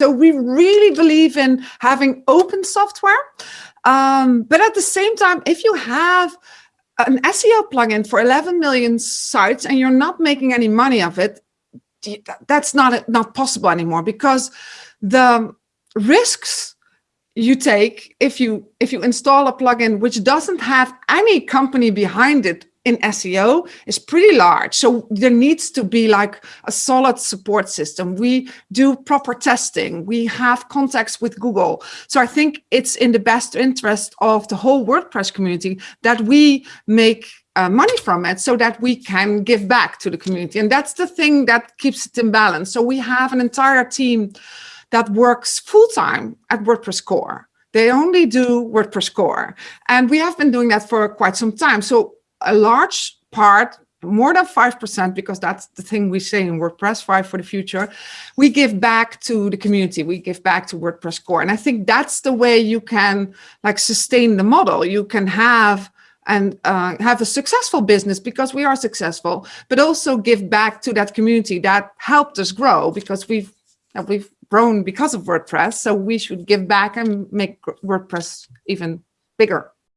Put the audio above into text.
So we really believe in having open software. Um, but at the same time, if you have an SEO plugin for 11 million sites and you're not making any money of it, that's not, not possible anymore because the risks you take if you if you install a plugin which doesn't have any company behind it in SEO is pretty large. So there needs to be like a solid support system. We do proper testing. We have contacts with Google. So I think it's in the best interest of the whole WordPress community that we make uh, money from it so that we can give back to the community. And that's the thing that keeps it in balance. So we have an entire team that works full-time at WordPress core. They only do WordPress core. And we have been doing that for quite some time. So a large part, more than 5%, because that's the thing we say in WordPress 5 for the future, we give back to the community. We give back to WordPress core. And I think that's the way you can like sustain the model. You can have and uh, have a successful business because we are successful, but also give back to that community that helped us grow because we've we've grown because of WordPress. So we should give back and make WordPress even bigger.